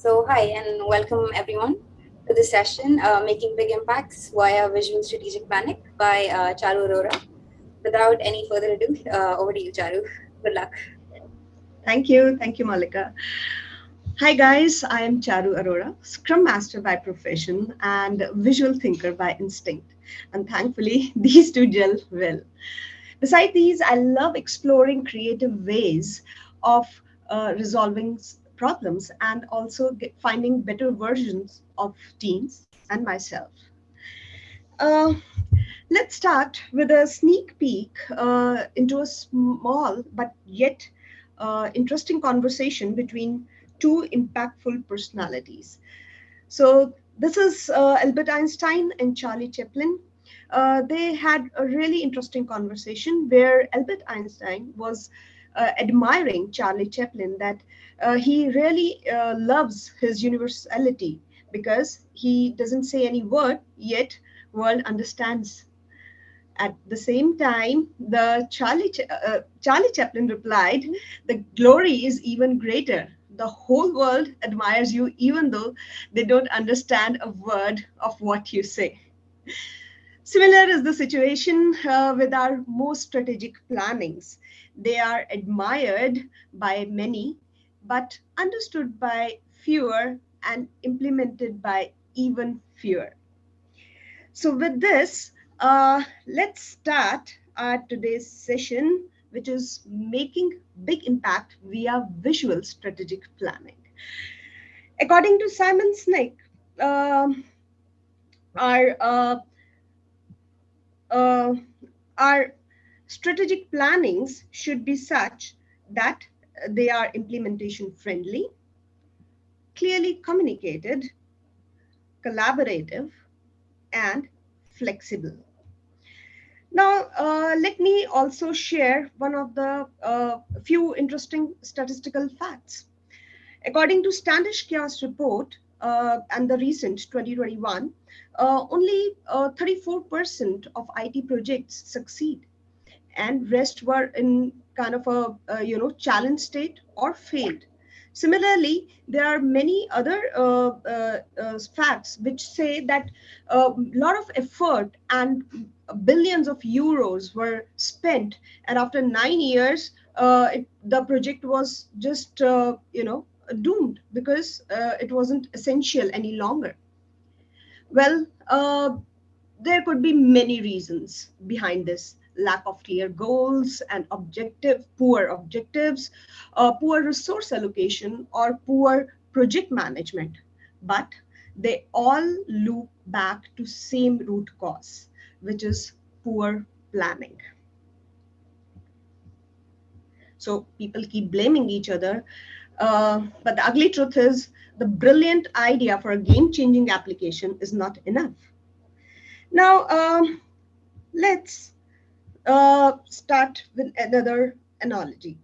So hi and welcome everyone to this session, uh, Making Big Impacts via Visual Strategic Planning by uh, Charu Arora. Without any further ado, uh, over to you, Charu. Good luck. Thank you. Thank you, Malika. Hi guys, I am Charu Arora, Scrum Master by profession and visual thinker by instinct. And thankfully, these two gel well. Besides these, I love exploring creative ways of uh, resolving problems and also get, finding better versions of teams and myself. Uh, let's start with a sneak peek uh, into a small but yet uh, interesting conversation between two impactful personalities. So this is uh, Albert Einstein and Charlie Chaplin. Uh, they had a really interesting conversation where Albert Einstein was admiring Charlie Chaplin that uh, he really uh, loves his universality because he doesn't say any word yet world understands. At the same time the charlie uh, charlie chaplin replied the glory is even greater. The whole world admires you even though they don't understand a word of what you say. Similar is the situation uh, with our most strategic plannings they are admired by many but understood by fewer and implemented by even fewer. So with this, uh, let's start our today's session, which is making big impact via visual strategic planning. According to Simon Sinek, um, our uh, uh, our strategic plannings should be such that they are implementation friendly, clearly communicated, collaborative, and flexible. Now, uh, let me also share one of the uh, few interesting statistical facts. According to Standish Chaos report uh, and the recent 2021, uh, only 34% uh, of IT projects succeed and rest were in kind of a, a you know challenge state or failed. Similarly there are many other uh, uh, uh, facts which say that a lot of effort and billions of euros were spent. And after nine years uh, it, the project was just uh, you know doomed because uh, it wasn't essential any longer. Well there could be many reasons behind this lack of clear goals and objective, poor objectives, uh, poor resource allocation, or poor project management. But they all loop back to same root cause, which is poor planning. So people keep blaming each other. Uh, but the ugly truth is the brilliant idea for a game-changing application is not enough. Now, um, let's uh, start with another analogy.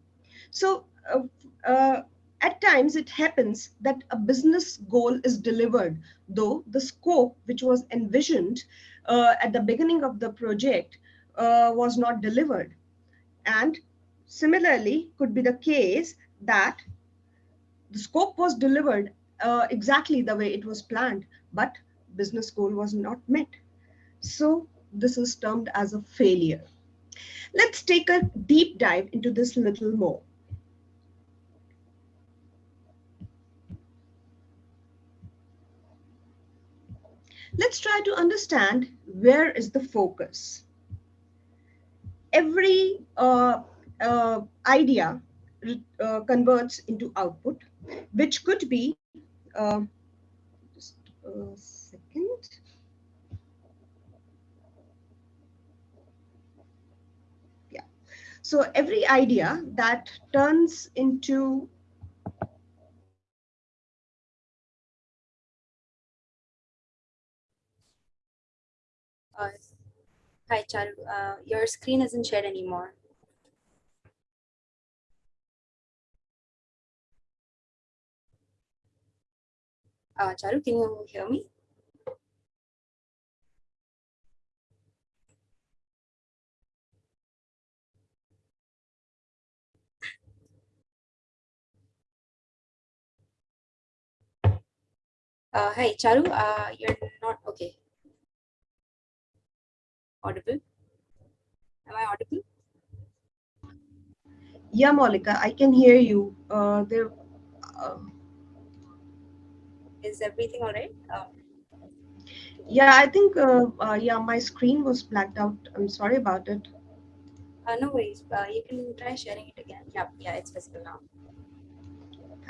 So uh, uh, at times it happens that a business goal is delivered, though the scope which was envisioned uh, at the beginning of the project uh, was not delivered. And similarly could be the case that the scope was delivered uh, exactly the way it was planned, but business goal was not met. So this is termed as a failure. Let's take a deep dive into this little more. Let's try to understand where is the focus. Every uh, uh, idea uh, converts into output, which could be, uh, just a second, So every idea that turns into Uh, hi, Charu. Uh, your screen isn't shared anymore. Uh, Charu, can you hear me? Uh, hi, Charu. Uh, you're not okay. Audible? Am I audible? Yeah, Malika, I can hear you. Uh, there. Uh, Is everything all right? Um, yeah, I think. Uh, uh, yeah, my screen was blacked out. I'm sorry about it. uh, no worries. Uh, you can try sharing it again. Yeah, yeah, it's visible now.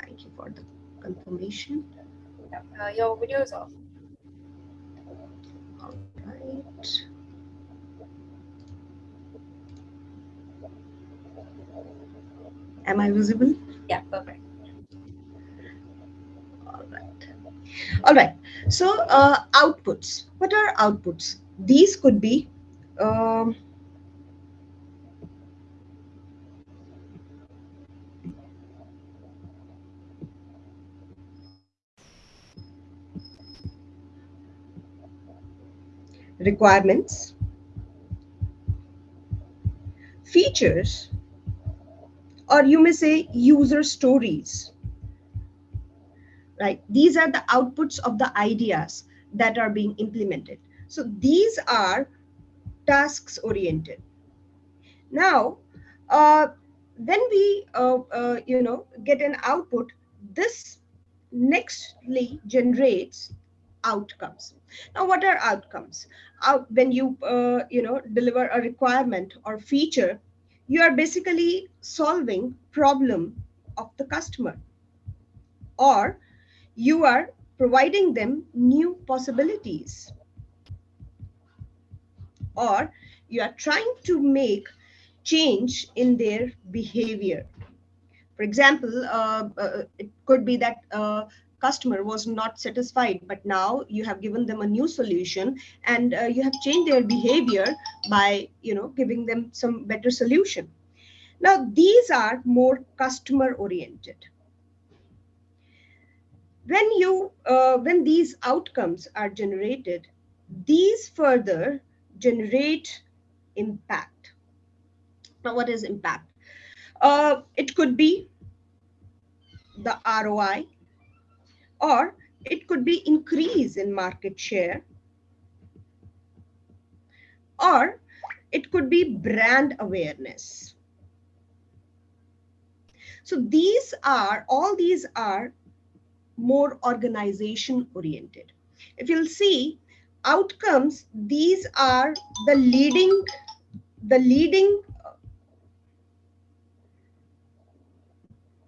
Thank you for the confirmation. Uh, your video is off. All right. Am I visible? Yeah, perfect. All right. All right. So uh, outputs. What are outputs? These could be um, requirements, features, or you may say user stories. Right? These are the outputs of the ideas that are being implemented. So these are tasks oriented. Now uh, when we uh, uh, you know get an output. This nextly generates outcomes. Now what are outcomes out when you uh, you know deliver a requirement or feature you are basically solving problem of the customer. Or you are providing them new possibilities. Or you are trying to make change in their behavior. For example uh, uh, it could be that uh, customer was not satisfied but now you have given them a new solution and uh, you have changed their behavior by you know giving them some better solution. Now these are more customer oriented. When you uh, when these outcomes are generated these further generate impact. Now what is impact? Uh, it could be the roi or it could be increase in market share or it could be brand awareness. So these are all these are more organization oriented. If you'll see outcomes these are the leading the leading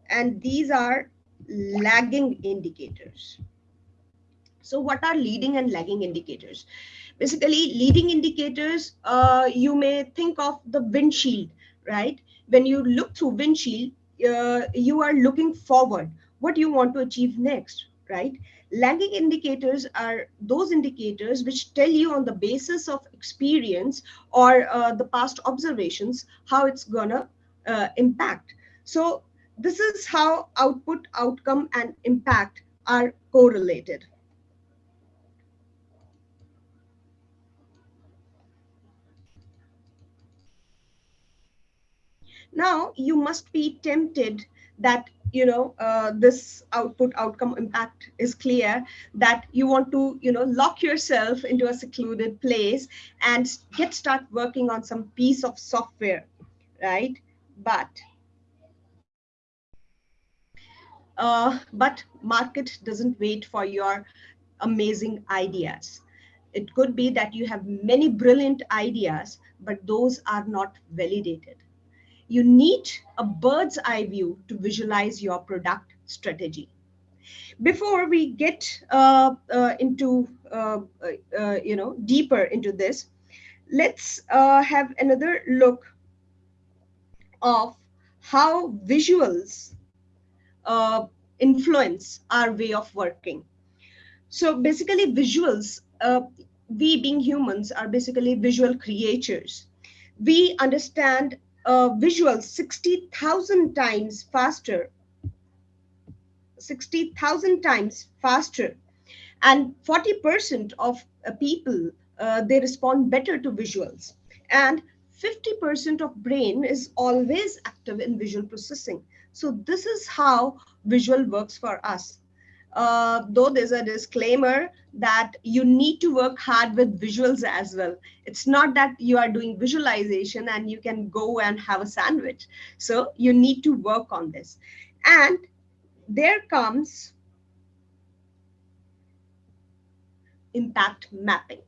and these are lagging indicators. So what are leading and lagging indicators? Basically, leading indicators, uh, you may think of the windshield, right? When you look through windshield, uh, you are looking forward. What you want to achieve next, right? Lagging indicators are those indicators which tell you on the basis of experience or uh, the past observations how it's gonna uh, impact. So this is how output, outcome, and impact are correlated. Now, you must be tempted that you know uh, this output outcome impact is clear that you want to you know lock yourself into a secluded place and get start working on some piece of software right but uh, but market doesn't wait for your amazing ideas. It could be that you have many brilliant ideas, but those are not validated. You need a bird's eye view to visualize your product strategy. Before we get uh, uh, into, uh, uh, you know, deeper into this, let's uh, have another look of how visuals uh, influence our way of working. So basically visuals, uh, we being humans are basically visual creatures. We understand uh, visuals 60,000 times faster, 60,000 times faster. And 40% of uh, people, uh, they respond better to visuals. And 50% of brain is always active in visual processing. So this is how visual works for us. uh, though there's a disclaimer that you need to work hard with visuals as well. It's not that you are doing visualization and you can go and have a sandwich. So you need to work on this. And there comes impact mapping.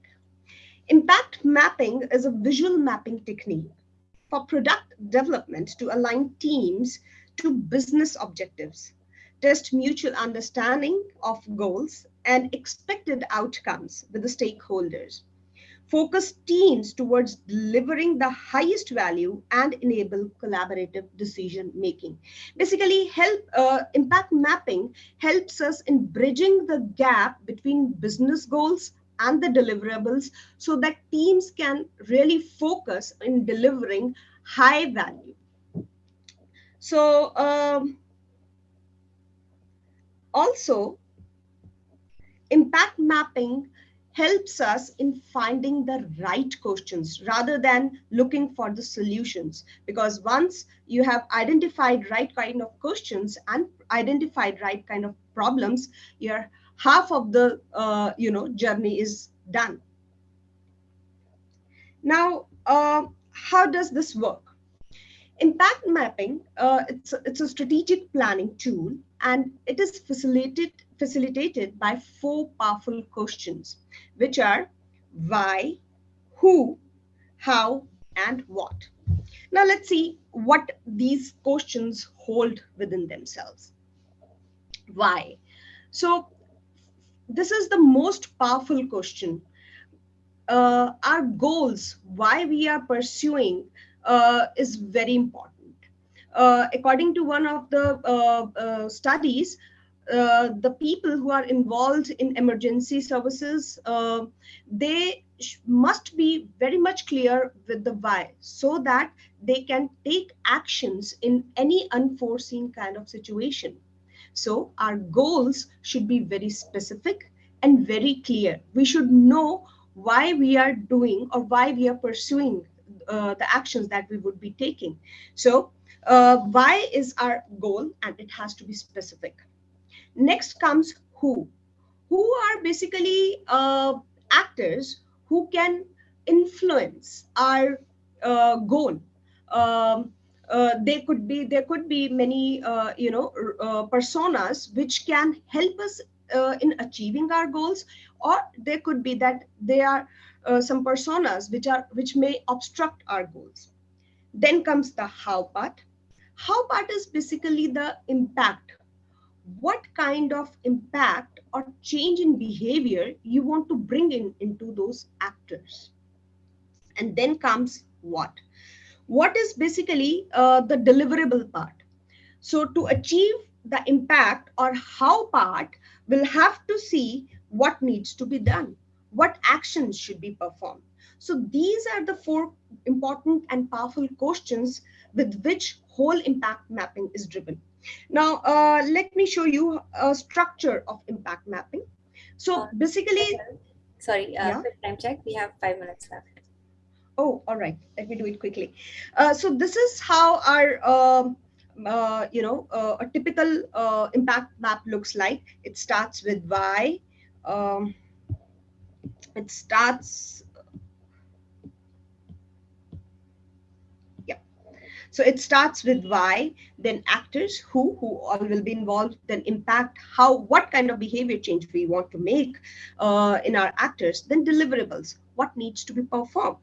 Impact mapping is a visual mapping technique for product development to align teams to business objectives test mutual understanding of goals and expected outcomes with the stakeholders, focus teams towards delivering the highest value and enable collaborative decision making. Basically, help uh, impact mapping helps us in bridging the gap between business goals and the deliverables so that teams can really focus in delivering high value. So um, also, impact mapping helps us in finding the right questions rather than looking for the solutions. Because once you have identified right kind of questions and identified right kind of problems, your half of the uh, you know journey is done. Now, uh, how does this work? Impact mapping, uh, it's, it's a strategic planning tool and it is facilitated, facilitated by four powerful questions, which are why, who, how, and what. Now let's see what these questions hold within themselves. Why? So this is the most powerful question. Uh, our goals, why we are pursuing uh, is very important. Uh, according to one of the uh, uh studies, uh, the people who are involved in emergency services, they must be very much clear with the why so that they can take actions in any unforeseen kind of situation. So our goals should be very specific and very clear. We should know why we are doing or why we are pursuing uh, the actions that we would be taking. So uh, why is our goal and it has to be specific. Next comes who. Who are basically uh, actors who can influence our uh, goal. Um, uh, they could be there could be many you know personas which can help us in achieving our goals or there could be that they are uh, some personas which are which may obstruct our goals. Then comes the how part. How part is basically the impact. What kind of impact or change in behavior you want to bring in into those actors. And then comes what. What is basically uh, the deliverable part. So to achieve the impact or how part will have to see what needs to be done what actions should be performed. So these are the four important and powerful questions with which whole impact mapping is driven. Now, uh, let me show you a structure of impact mapping. So uh, basically, sorry, uh, yeah? time check. We have five minutes left. Oh, all right. Let me do it quickly. Uh, so this is how our, um, uh, you know, uh, a typical uh, impact map looks like. It starts with why. Um, it starts so it starts with why then actors who who all will be involved then impact how what kind of behavior change we want to make uh, in our actors then deliverables what needs to be performed.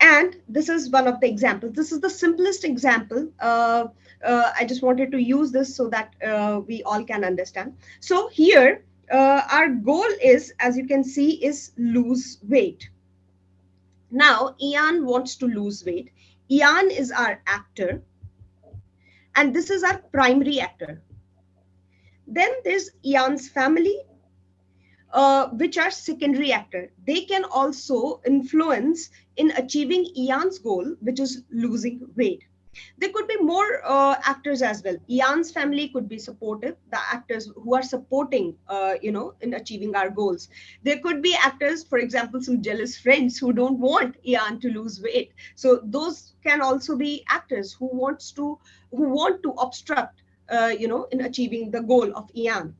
And this is one of the examples. This is the simplest example uh, uh, I just wanted to use this so that uh, we all can understand. So here uh, our goal is, as you can see, is lose weight. Now, Ian wants to lose weight. Ian is our actor. And this is our primary actor. Then there's Ian's family, uh, which are secondary actor. They can also influence in achieving Ian's goal, which is losing weight. There could be more uh, actors as well. Ian's family could be supportive, the actors who are supporting, uh, you know, in achieving our goals. There could be actors, for example, some jealous friends who don't want Ian to lose weight. So those can also be actors who wants to, who want to obstruct uh, you know, in achieving the goal of Ian.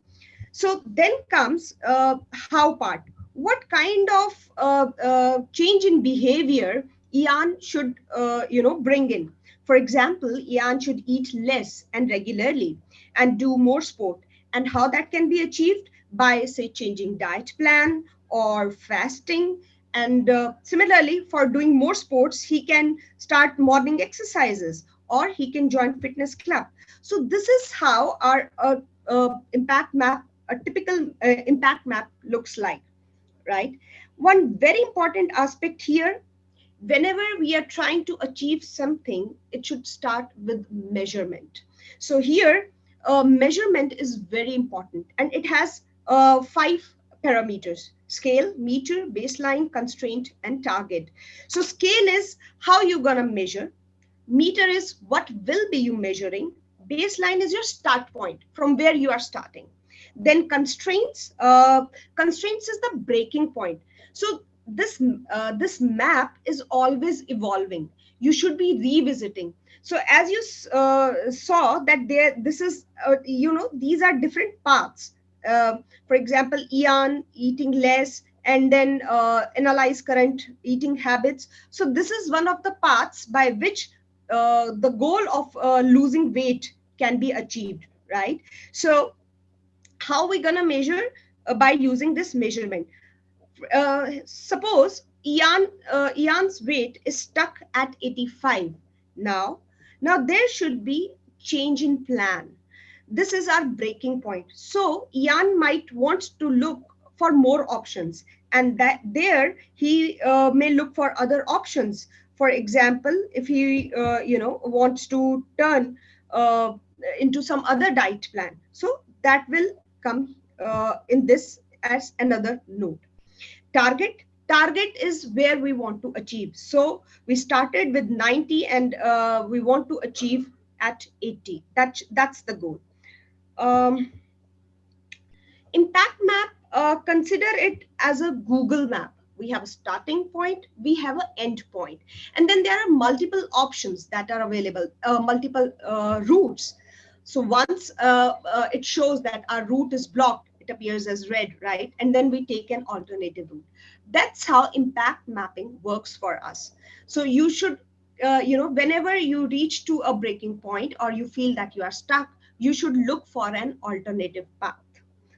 So then comes uh, how part. What kind of uh, uh, change in behavior Ian should, you know, bring in? For example, Ian should eat less and regularly and do more sport. And how that can be achieved? By, say, changing diet plan or fasting. And uh, similarly, for doing more sports, he can start morning exercises or he can join fitness club. So this is how our uh, uh, impact map, a typical uh, impact map looks like, right? One very important aspect here, whenever we are trying to achieve something, it should start with measurement. So here, uh, measurement is very important and it has uh, five parameters scale meter baseline constraint and target. So scale is how you're to measure. Meter is what will be you measuring. Baseline is your start point from where you are starting. Then constraints uh, constraints is the breaking point. So this uh, this map is always evolving you should be revisiting so as you uh, saw that there this is uh, you know these are different paths uh, for example Ian eating less and then uh, analyze current eating habits so this is one of the paths by which uh, the goal of losing weight can be achieved, right? So how are we going to measure? By using this measurement. Uh, suppose Ian, uh, Ian's weight is stuck at 85 now. Now there should be change in plan. This is our breaking point. So Ian might want to look for more options and that there he uh, may look for other options for example, if he, uh, you know, wants to turn uh, into some other diet plan. So that will come uh, in this as another note. Target. Target is where we want to achieve. So we started with 90 and uh, we want to achieve at 80. That, that's the goal. Um, impact map, uh, consider it as a Google map we have a starting point we have an end point and then there are multiple options that are available uh, multiple uh, routes so once uh, uh it shows that our route is blocked it appears as red right? And then we take an alternative route. That's how impact mapping works for us. So you should uh, you know whenever you reach to a breaking point or you feel that you are stuck you should look for an alternative path.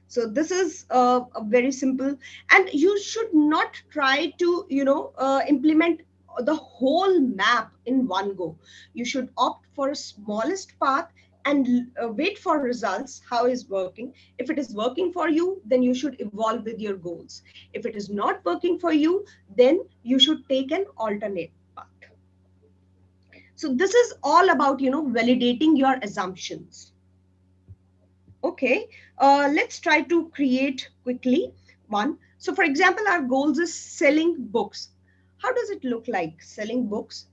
So this is uh, a very simple. And you should not try to you know uh, implement the whole map in one go. You should opt for a smallest path and uh, wait for results how is working if it is working for you then you should evolve with your goals if it is not working for you then you should take an alternate path so this is all about you know validating your assumptions Okay, uh, let's try to create quickly one. So for example, our goals is selling books. How does it look like selling books?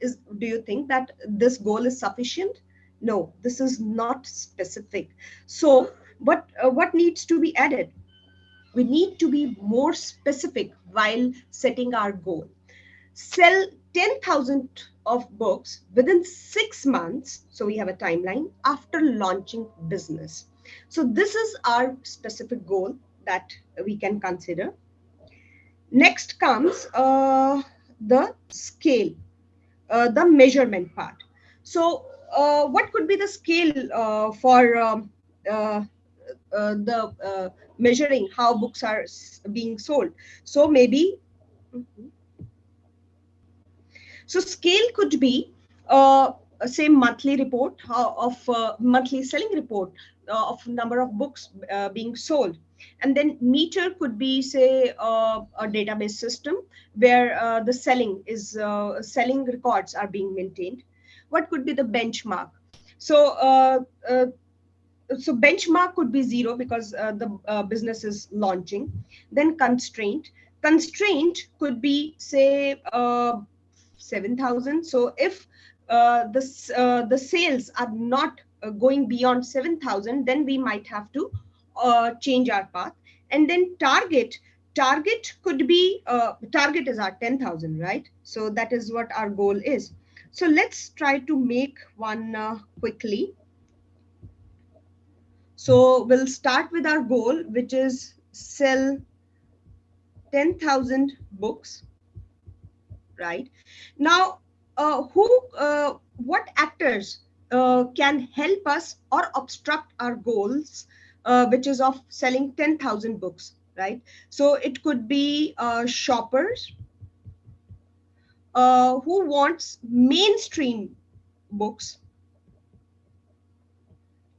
Is Do you think that this goal is sufficient? No, this is not specific. So what, uh, what needs to be added? We need to be more specific while setting our goal. Sell 10,000 of books within six months. So we have a timeline after launching business. So this is our specific goal that we can consider. Next comes uh, the scale, uh, the measurement part. So what could be the scale uh, for um, uh, uh, the measuring how books are being sold? So maybe, mm -hmm. so scale could be say monthly report of monthly selling report uh, of number of books uh, being sold. And then meter could be, say, uh, a database system where uh, the selling is uh, selling records are being maintained. What could be the benchmark? So, uh, so benchmark could be zero because the business is launching. Then constraint. Constraint could be, say, 7,000. So if the, the sales are not uh, going beyond 7000 then we might have to uh, change our path and then target target could be uh, target is our 10000 right so that is what our goal is so let's try to make one uh, quickly So we'll start with our goal, which is sell 10,000 books, right? Now, uh, who, uh, what actors uh, can help us or obstruct our goals, uh, which is of selling 10,000 books, right? So it could be uh, shoppers uh, who wants mainstream books,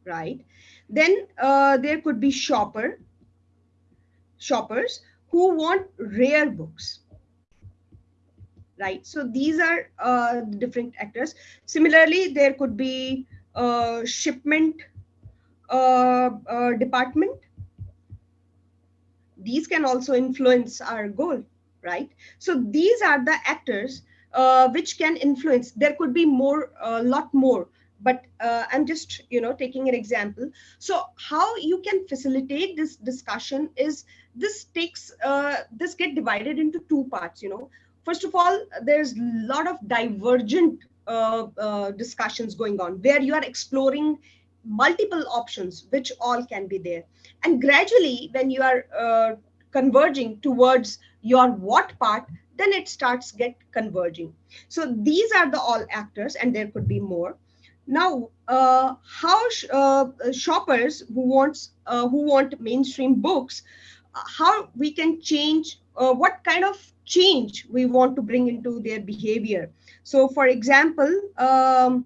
right? Then uh, there could be shopper, shoppers who want rare books, right? So these are uh, different actors. Similarly, there could be uh, shipment uh, uh, department. These can also influence our goal, right? So these are the actors uh, which can influence. There could be more, a lot more, but uh, I'm just, you know, taking an example. So how you can facilitate this discussion is this takes, uh, this get divided into two parts, you know. First of all, there's a lot of divergent uh, uh, discussions going on where you are exploring multiple options, which all can be there. And gradually, when you are uh, converging towards your what part, then it starts get converging. So these are the all actors, and there could be more. Now, uh, how sh uh, shoppers who wants uh, who want mainstream books, uh, how we can change, uh, what kind of change we want to bring into their behavior. So, for example, um,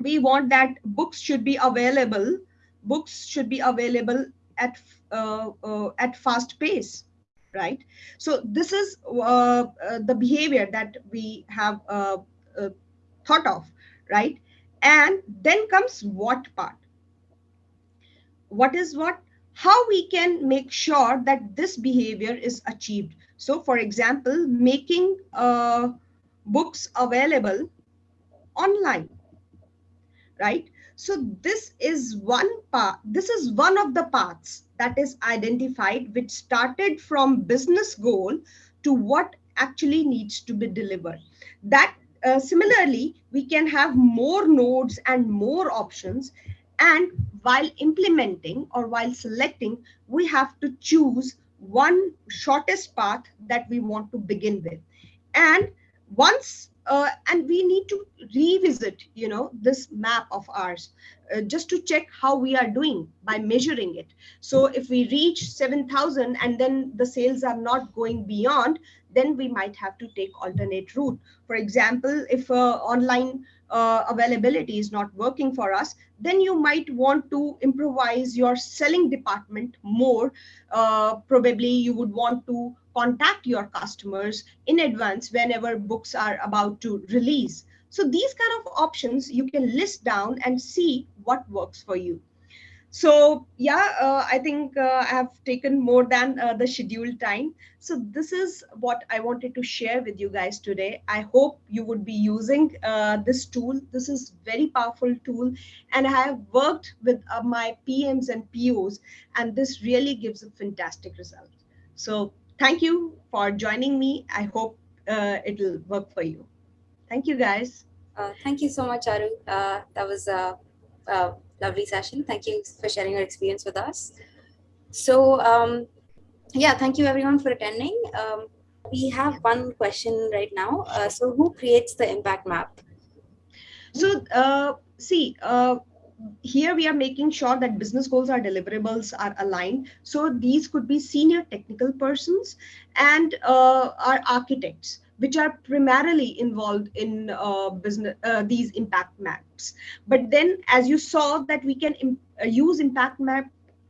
we want that books should be available. Books should be available at uh, at fast pace right? So this is uh, uh, the behavior that we have uh, uh, thought of, right? And then comes what part. What is what? How we can make sure that this behavior is achieved. So for example, making books available online, right? So this is one part, this is one of the paths that is identified, which started from business goal to what actually needs to be delivered. That uh, similarly, we can have more nodes and more options. And while implementing or while selecting, we have to choose one shortest path that we want to begin with. And once uh, and we need to revisit you know this map of ours uh, just to check how we are doing by measuring it so if we reach 7000 and then the sales are not going beyond then we might have to take alternate route for example if uh, online uh, availability is not working for us, then you might want to improvise your selling department more. Uh, probably you would want to contact your customers in advance whenever books are about to release. So these kind of options you can list down and see what works for you. So yeah uh, i think uh, i have taken more than uh, the scheduled time. So this is what i wanted to share with you guys today. I hope you would be using uh, this tool. This is very powerful tool and i have worked with uh, my pms and pos and this really gives a fantastic result. So thank you for joining me i hope uh, it will work for you thank you guys thank you so much aru that was a lovely session. Thank you for sharing your experience with us. So um, yeah, thank you everyone for attending. Um, we have one question right now. Uh, so who creates the impact map? So uh, see, uh, here we are making sure that business goals or deliverables are aligned. So these could be senior technical persons and uh, our architects which are primarily involved in uh, business uh, these impact maps. But then, as you saw, that we can Im uh, use impact map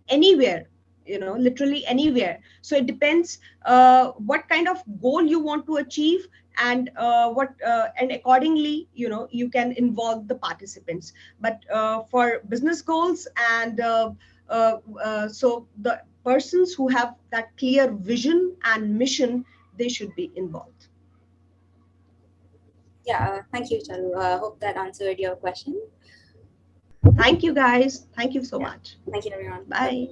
anywhere you know literally anywhere so it depends uh, what kind of goal you want to achieve and uh, what uh, and accordingly you know you can involve the participants but uh, for business goals and uh, uh, so the persons who have that clear vision and mission they should be involved yeah, uh, thank you, Charu. I uh, hope that answered your question. Thank you, guys. Thank you so yeah. much. Thank you, everyone. Bye.